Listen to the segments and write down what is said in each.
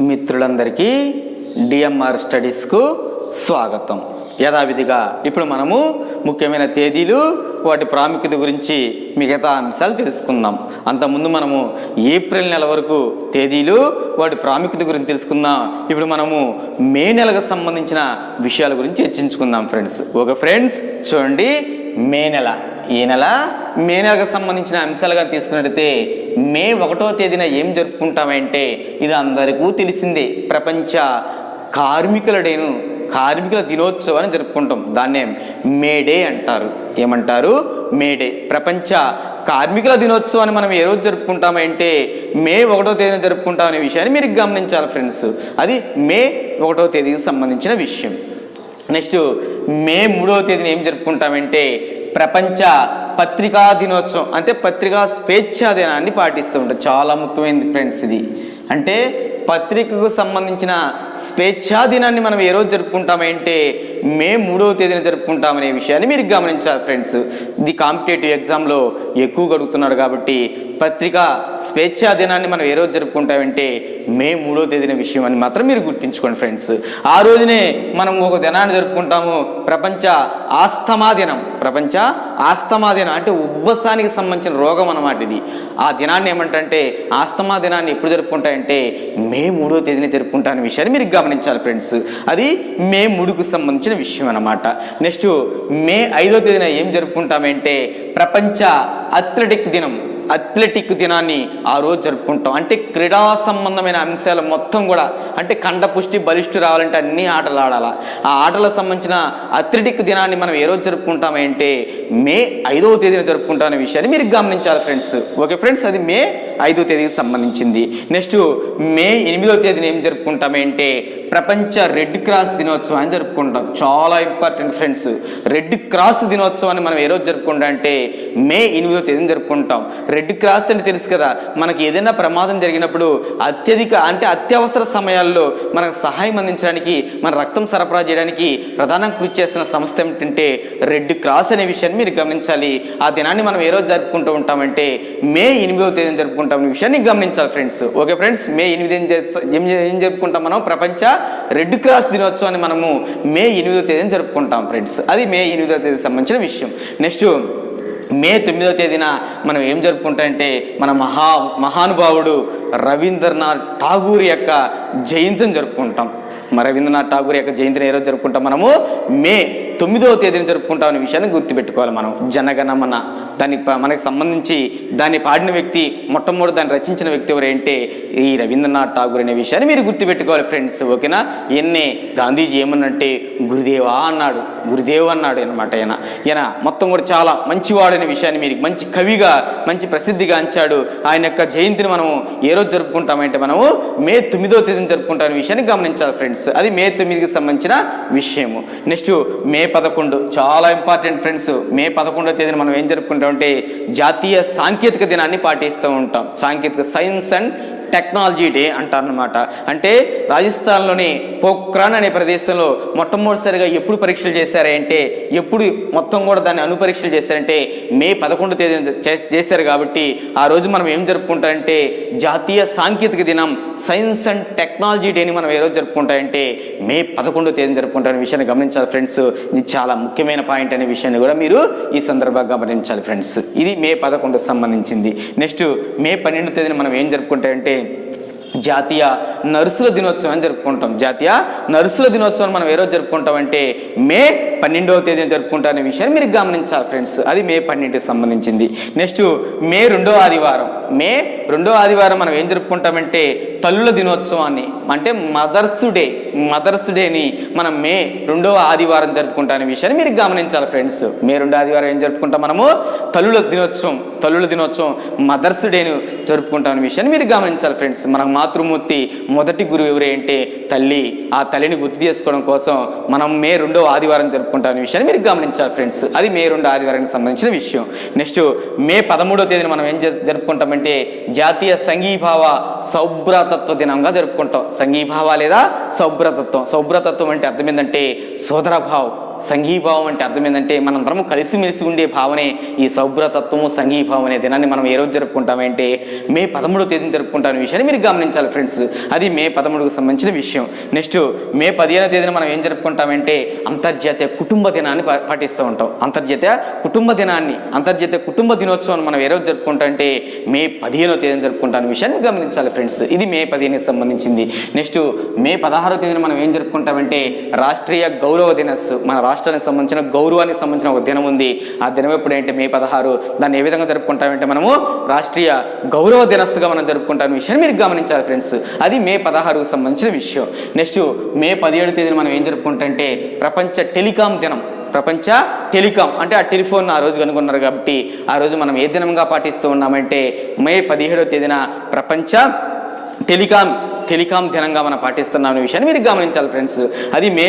మిత్రులందరికీ డిఎంఆర్ స్టడీస్కు స్వాగతం. యథావిధిగా ఇప్పుడు మనము ముఖ్యమైన తేదీలు వాటి ప్రాముఖ్యత గురించి మిగతా అంశాలు తెలుసుకుందాం. అంతకుముందు మనము ఏప్రిల్ నెల వరకు తేదీలు వాటి ప్రాముఖ్యత గురించి తెలుసుకుందాం. ఇప్పుడు మనము మే నెలకు సంబంధించిన విషయాల గురించి చర్చించుకుందాం ఫ్రెండ్స్. ఓకే ఫ్రెండ్స్ చూడండి. మే నెల. ఈ నెల మే నెలకు సంబంధించిన అంశాలుగా తీసుకున్నట్లయితే మే ఒకటో తేదీన ఏం జరుపుకుంటామంటే ఇది అందరికీ తెలిసిందే. ప్రపంచ కార్మికుల డేను కార్మికుల దినోత్సవాన్ని జరుపుకుంటాం. దాన్నే మేడే అంటారు. ఏమంటారు? మేడే ప్రపంచ కార్మికుల దినోత్సవాన్ని మనం ఏ రోజు జరుపుకుంటామంటే మే ఒకటో తేదీన జరుపుకుంటాం అనే విషయాన్ని మీరు గమనించాలి ఫ్రెండ్స్. అది మే ఒకటో తేదీకి సంబంధించిన విషయం. నెక్స్ట్ మే మూడవ తేదీన ఏం జరుపుకుంటామంటే ప్రపంచ పత్రికా దినోత్సవం అంటే పత్రికా స్వేచ్ఛా దినాన్ని పాటిస్తూ ఉంటాం. చాలా ముఖ్యమైనది ఫ్రెండ్స్ ఇది. అంటే పత్రికకు సంబంధించిన స్వేచ్ఛా దినాన్ని మనం ఏ రోజు జరుపుకుంటామంటే మే మూడవ తేదీన జరుపుకుంటామనే విషయాన్ని మీరు గమనించాలి ఫ్రెండ్స్. ఇది కాంపిటేటివ్ ఎగ్జామ్లో ఎక్కువగా అడుగుతున్నారు కాబట్టి పత్రిక స్వేచ్ఛా దినాన్ని మనం ఏ రోజు జరుపుకుంటామంటే మే మూడవ తేదీన విషయం అని మాత్రం మీరు గుర్తుంచుకోండి ఫ్రెండ్స్. ఆ రోజునే మనం ఒక దినాన్ని జరుపుకుంటాము. ప్రపంచ ఆస్తమా దినం. ప్రపంచ ఆస్తమా దినం అంటే ఉబ్బసానికి సంబంధించిన రోగం అన్నమాట ఇది. ఆ దినాన్ని ఏమంటే ఆస్తమా దినాన్ని ఎప్పుడు జరుపుకుంటాయంటే మే మూడో తేదీన జరుపుకుంటానే విషయాన్ని మీరు గమనించాలి ఫ్రెండ్స్. అది మే మూడుకు సంబంధించిన విషయం అన్నమాట. నెక్స్ట్ మే ఐదో తేదీన ఏం జరుపుకుంటామంటే ప్రపంచ అథ్లెటిక్ దినం. అథ్లెటిక్ దినాన్ని ఆ రోజు జరుపుకుంటాం. అంటే క్రీడా సంబంధమైన అంశాలు మొత్తం కూడా అంటే కండపుష్టి బలిష్టు రావాలంటే అన్ని ఆటలు ఆడాలా. ఆ ఆటలకు సంబంధించిన అథ్లెటిక్ దినాన్ని మనం ఏ రోజు జరుపుకుంటామంటే మే ఐదవ తేదీన జరుపుకుంటామనే విషయాన్ని మీరు గమనించాలి ఫ్రెండ్స్. ఓకే ఫ్రెండ్స్ అది మే ఐదో తేదీకి సంబంధించింది. నెక్స్ట్ మే ఎనిమిదో తేదీన ఏం జరుపుకుంటామంటే ప్రపంచ రెడ్ క్రాస్ దినోత్సవాన్ని జరుపుకుంటాం. చాలా ఇంపార్టెంట్ ఫ్రెండ్స్. రెడ్ క్రాస్ దినోత్సవాన్ని మనం ఏ రోజు జరుపుకుంటాం అంటే మే ఎనిమిదో తేదీన జరుపుకుంటాం. రెడ్ క్రాస్ అని తెలుసు కదా మనకి ఏదైనా ప్రమాదం జరిగినప్పుడు అత్యధిక అంటే అత్యవసర సమయాల్లో మనకు సహాయం అందించడానికి మన రక్తం సరఫరా చేయడానికి ప్రధానం కృషి చేసిన సంస్థ ఏమిటంటే రెడ్ క్రాస్ అనే విషయాన్ని మీరు గమనించాలి. ఆ దినాన్ని మనం ఏ రోజు జరుపుకుంటూ ఉంటామంటే మే ఎనిమిదో తేదీన జరుపుకుంటాం. అనే విషయాన్ని గమనించాలి ఫ్రెండ్స్. ఓకే ఫ్రెండ్స్ మే ఎనిమిది ఏం ఏం ఏం జరుపుకుంటాం మనం? ప్రపంచ రెడ్ క్రాస్ దినోత్సవాన్ని మనము మే ఎనిమిదో తేదీన జరుపుకుంటాం ఫ్రెండ్స్. అది మే ఎనిమిదో తేదీకి సంబంధించిన విషయం. నెక్స్ట్ మే తొమ్మిదవ తేదీన మనం ఏం జరుపుకుంటామంటే మన మహా మహానుభావుడు రవీంద్రనాథ్ ఠాగూర్ యొక్క జయంతిని జరుపుకుంటాం. మరి రవీంద్రనాథ్ ఠాగూర్ యొక్క జయంతిని ఏ రోజు జరుపుకుంటాం మనము? మే తొమ్మిదవ తేదీని జరుపుకుంటాం అనే విషయాన్ని గుర్తుపెట్టుకోవాలి మనం. జనగణమన. దాని మనకు సంబంధించి దాన్ని పాడిన వ్యక్తి మొట్టమొదటి దాన్ని రచించిన వ్యక్తి ఎవరంటే ఈ రవీంద్రనాథ్ ఠాగూర్ అనే విషయాన్ని మీరు గుర్తుపెట్టుకోవాలి ఫ్రెండ్స్ ఓకేనా? ఎన్నే గాంధీజీ ఏమన్నంటే గురుదేవా అన్నాడు. గురుదేవ్ అన్నాడు అనమాట ఆయన ఈయన మొత్తం కూడా చాలా మంచివాడు అనే విషయాన్ని మీరు మంచి కవిగా మంచి ప్రసిద్ధిగా అంచాడు. ఆయన యొక్క జయంతిని మనము ఏ రోజు జరుపుకుంటామంటే మనము మే తొమ్మిదో తేదీన జరుపుకుంటామనే విషయాన్ని గమనించాలి ఫ్రెండ్స్. అది మే తొమ్మిదికి సంబంధించిన విషయము. నెక్స్ట్ మే పదకొండు. చాలా ఇంపార్టెంట్ ఫ్రెండ్స్. మే పదకొండవ తేదీన మనం ఏం జరుపుకుంటామంటే జాతీయ సాంకేతిక దినాన్ని పాటిస్తూ ఉంటాం. సాంకేతిక సైన్స్ అండ్ టెక్నాలజీ డే అంటారనమాట అంటే రాజస్థాన్లోని పోఖ్రాన్ అనే ప్రదేశంలో మొట్టమొదటిసారిగా ఎప్పుడు పరీక్షలు చేశారంటే ఎప్పుడు మొత్తం కూడా దాన్ని అనుపరీక్షలు చేశారంటే మే పదకొండు తేదీ చేశారు కాబట్టి ఆ రోజు మనం ఏం జరుపుకుంటామంటే జాతీయ సాంకేతిక దినం సైన్స్ అండ్ టెక్నాలజీ డేని మనం ఏ రోజు జరుపుకుంటామంటే మే పదకొండో తేదీ జరుపుకుంటామనే విషయాన్ని గమనించాలి ఫ్రెండ్స్. ఇది చాలా ముఖ్యమైన పాయింట్ అనే విషయాన్ని కూడా మీరు ఈ సందర్భంగా గమనించాలి ఫ్రెండ్స్. ఇది మే పదకొండుకు సంబంధించింది. నెక్స్ట్ మే పన్నెండు తేదీన మనం ఏం జరుపుకుంటామంటే Amen. జాతీయ నర్సుల దినోత్సవం జరుపుకుంటాం. జాతీయ నర్సుల దినోత్సవం మనం ఏ రోజు జరుపుకుంటామంటే మే పన్నెండవ తేదీన జరుపుకుంటామనే విషయాన్ని మీరు గమనించాలి ఫ్రెండ్స్. అది మే పన్నెండుకి సంబంధించింది. నెక్స్ట్ మే రెండో ఆదివారం. మే రెండో ఆదివారం మనం ఏం జరుపుకుంటామంటే తల్లుల దినోత్సవాన్ని అంటే మదర్స్ డే మదర్స్ డేని మనం మే రెండవ ఆదివారం జరుపుకుంటానే విషయాన్ని మీరు గమనించాలి ఫ్రెండ్స్. మే రెండో ఆదివారం ఏం జరుపుకుంటాం మనము? తల్లుల దినోత్సవం తల్లుల దినోత్సవం మదర్స్ డేను జరుపుకుంటాం విషయాన్ని మీరు గమనించాలి ఫ్రెండ్స్. మనం మాతృమూర్తి మొదటి గురువు ఎవరే అంటే తల్లి. ఆ తల్లిని గుర్తు చేసుకోవడం కోసం మనం మే రెండో ఆదివారం జరుపుకుంటాం విషయాన్ని మీరు గమనించాలి ఫ్రెండ్స్. అది మే రెండో ఆదివారానికి సంబంధించిన విషయం. నెక్స్ట్ మే పదమూడో తేదీన మనం ఏం జరుపుకుంటామంటే జాతీయ సంఘీభావ సౌభ్రతత్వ దినంగా జరుపుకుంటాం. సంఘీభావ లేదా సౌభ్రతత్వం. సౌభ్రతత్వం అంటే అర్థం ఏంటంటే సోదరభావం. సంఘీభావం అంటే అర్థం ఏంటంటే మనందరం కలిసిమెలిసి ఉండే భావనే ఈ సౌభ్రతత్వము సంఘీభావం అనే దినాన్ని మనం ఏ రోజు జరుపుకుంటామంటే మే పదమూడో తేదీని జరుపుకుంటాను విషయాన్ని మీరు గమనించాలి ఫ్రెండ్స్. అది మే పదమూడుకు సంబంధించిన విషయం. నెక్స్ట్ మే పదిహేనో తేదీన మనం ఏం జరుపుకుంటామంటే అంతర్జాతీయ కుటుంబ దినాన్ని పా- పాటిస్తూ ఉంటాం. అంతర్జాతీయ కుటుంబ దినాన్ని అంతర్జాతీయ కుటుంబ దినోత్సవాన్ని మనం ఏ రోజు జరుపుకుంటామంటే మే పదిహేనో తేదీన జరుపుకుంటాం విషయాన్ని గమనించాలి ఫ్రెండ్స్. ఇది మే పదిహేనుకి సంబంధించింది. నెక్స్ట్ మే పదహారో తేదీన మనం ఏం జరుపుకుంటామంటే రాష్ట్రీయ గౌరవ దినస్సు మన రాష్ట్రానికి సంబంధించిన గౌరవానికి సంబంధించిన ఒక దినం ఉంది. ఆ దినం ఎప్పుడంటే మే పదహారు. దాన్ని ఏ విధంగా జరుపుకుంటామంటే మనము రాష్ట్రీయ గౌరవ దినస్సుగా మనం జరుపుకుంటాం విషయాన్ని మీరు గమనించాలి ఫ్రెండ్స్. అది మే పదహారుకు సంబంధించిన విషయం. నెక్స్ట్ మే పదిహేడు తేదీన మనం ఏం జరుపుకుంటామంటే ప్రపంచ టెలికాం దినం. ప్రపంచ టెలికాం అంటే ఆ టెలిఫోన్ ఆ రోజు కనుగొన్నారు కాబట్టి ఆ రోజు మనం ఏ దినంగా పాటిస్తూ ఉన్నామంటే మే పదిహేడవ తేదీన ప్రపంచ టెలికాం టెలికాం దినంగా మనం పాటిస్తున్నాం అనే విషయాన్ని మీరు గమనించాలి ఫ్రెండ్స్. అది మే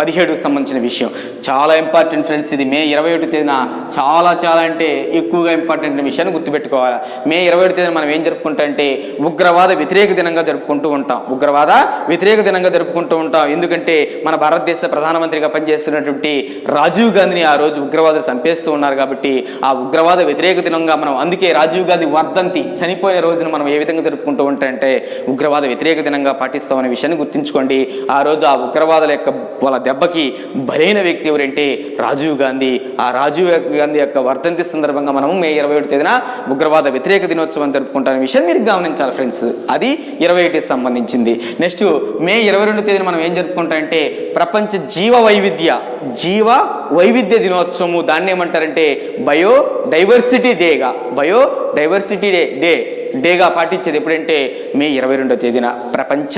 పదిహేడుకు సంబంధించిన విషయం. చాలా ఇంపార్టెంట్ ఫ్రెండ్స్ ఇది మే ఇరవై ఒకటి తేదీన చాలా చాలా అంటే ఎక్కువగా ఇంపార్టెంట్ విషయాన్ని గుర్తుపెట్టుకోవాలి. మే ఇరవై ఒకటి తేదీన మనం ఏం జరుపుకుంటాం అంటే ఉగ్రవాద వ్యతిరేక దినంగా జరుపుకుంటూ ఉంటాం. ఉగ్రవాద వ్యతిరేక దినంగా జరుపుకుంటూ ఉంటాం. ఎందుకంటే మన భారతదేశ ప్రధానమంత్రిగా పనిచేస్తున్నటువంటి రాజీవ్ గాంధీని ఆ రోజు ఉగ్రవాదులు చంపేస్తూ ఉన్నారు కాబట్టి ఆ ఉగ్రవాద వ్యతిరేక దినంగా మనం అందుకే రాజీవ్ గాంధీ వర్ధంతి చనిపోయిన రోజున మనం ఏ విధంగా జరుపుకుంటూ ఉంటాయంటే ఉగ్రవాద వ్యతిరేక దినంగా పాటిస్తామనే విషయాన్ని గుర్తుంచుకోండి. ఆ రోజు ఆ ఉగ్రవాదుల యొక్క వాళ్ళ దెబ్బకి బలైన వ్యక్తి ఎవరంటే రాజీవ్ గాంధీ. ఆ రాజీవ్ గాంధీ యొక్క వర్ధంతి సందర్భంగా మనము మే ఇరవై ఒకటి తేదీన ఉగ్రవాద వ్యతిరేక దినోత్సవం జరుపుకుంటానే విషయం మీరు గమనించాలి ఫ్రెండ్స్. అది ఇరవై ఒకటికి సంబంధించింది. నెక్స్ట్ మే ఇరవై రెండు తేదీన మనం ఏం జరుపుకుంటామంటే ప్రపంచ జీవ వైవిధ్య జీవ వైవిధ్య దినోత్సవము. దాన్ని ఏమంటారంటే బయో డైవర్సిటీ డేగా బయో డైవర్సిటీ డే డే. డేగా పాటించేది ఎప్పుడంటే మే ఇరవై రెండో తేదీన. ప్రపంచ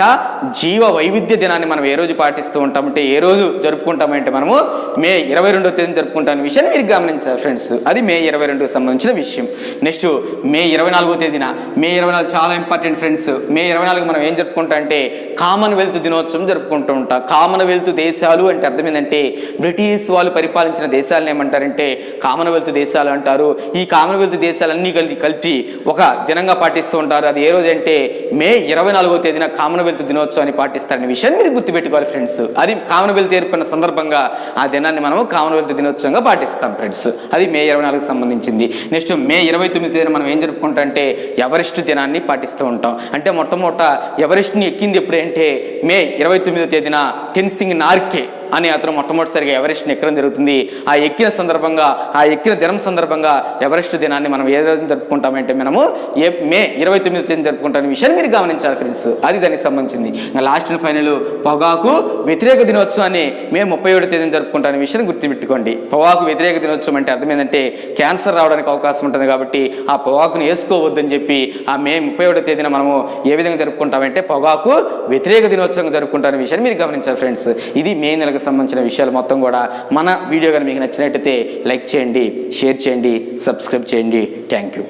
జీవ వైవిధ్య దినాన్ని మనం ఏ రోజు పాటిస్తూ ఉంటామంటే ఏ రోజు జరుపుకుంటామంటే మనము మే ఇరవై రెండో తేదీన జరుపుకుంటాం విషయాన్ని మీరు గమనించాలి ఫ్రెండ్స్. అది మే ఇరవై రెండుకు సంబంధించిన విషయం. నెక్స్ట్ మే ఇరవై నాలుగో తేదీన. మే ఇరవై నాలుగు చాలా ఇంపార్టెంట్ ఫ్రెండ్స్. మే ఇరవై నాలుగు మనం ఏం జరుపుకుంటాం అంటే కామన్వెల్త్ దినోత్సవం జరుపుకుంటూ ఉంటాం. కామన్వెల్త్ దేశాలు అంటే అర్థం ఏంటంటే బ్రిటిష్ వాళ్ళు పరిపాలించిన దేశాలను ఏమంటారంటే కామన్వెల్త్ దేశాలు అంటారు. ఈ కామన్వెల్త్ దేశాలన్నీ కలిపి కలిపి ఒక దినంగా పాటిస్తూ ఉంటారు. అది ఏ రోజు అంటే మే ఇరవై నాలుగో తేదీన కామన్వెల్త్ దినోత్సవాన్ని పాటిస్తారనే విషయాన్ని మీరు గుర్తుపెట్టుకోవాలి ఫ్రెండ్స్. అది కామన్వెల్త్ ఏర్పడిన సందర్భంగా ఆ దినాన్ని మనము కామన్వెల్త్ దినోత్సవంగా పాటిస్తాం ఫ్రెండ్స్. అది మే ఇరవై నాలుగుకి సంబంధించింది. నెక్స్ట్ మే ఇరవై తొమ్మిది తేదీన మనం ఏం జరుపుకుంటాం అంటే ఎవరెస్ట్ దినాన్ని పాటిస్తూ ఉంటాం. అంటే మొట్టమొదట ఎవరెస్ట్ని ఎక్కింది ఎప్పుడంటే మే ఇరవై తొమ్మిదో తేదీన టెన్సింగ్ నార్కే. అని అతను మొట్టమొదటిసారిగా ఎవరెస్ట్ని ఎక్కడం జరుగుతుంది. ఆ ఎక్కిన సందర్భంగా ఆ ఎక్కిన దినం సందర్భంగా ఎవరెస్ట్ దినాన్ని మనం ఏ రోజున జరుపుకుంటామంటే మనము ఏ మే ఇరవై తొమ్మిది తేదీ జరుపుకుంటాం విషయాన్ని మీరు గమనించాలి ఫ్రెండ్స్. అది దానికి సంబంధించింది. లాస్ట్ అండ్ ఫైనల్ పొగాకు వ్యతిరేక దినోత్సవాన్ని మే ముప్పై ఏడు తేదీన జరుపుకుంటాం విషయాన్ని గుర్తుపెట్టుకోండి. పొగాకు వ్యతిరేక దినోత్సవం అంటే అర్థం ఏంటంటే క్యాన్సర్ రావడానికి అవకాశం ఉంటుంది కాబట్టి ఆ పొగాకును వేసుకోవద్దని చెప్పి ఆ మే ముప్పై ఏడో తేదీన మనము ఏ విధంగా జరుపుకుంటామంటే పొగాకు వ్యతిరేక దినోత్సవం జరుపుకుంటారనే విషయాన్ని మీరు గమనించాలి ఫ్రెండ్స్. ఇది మే నెలకు సంబంధించిన విషయాలు మొత్తం కూడా మన వీడియో కానీ మీకు నచ్చినట్టయితే లైక్ చేయండి షేర్ చేయండి సబ్స్క్రైబ్ చేయండి. Thank you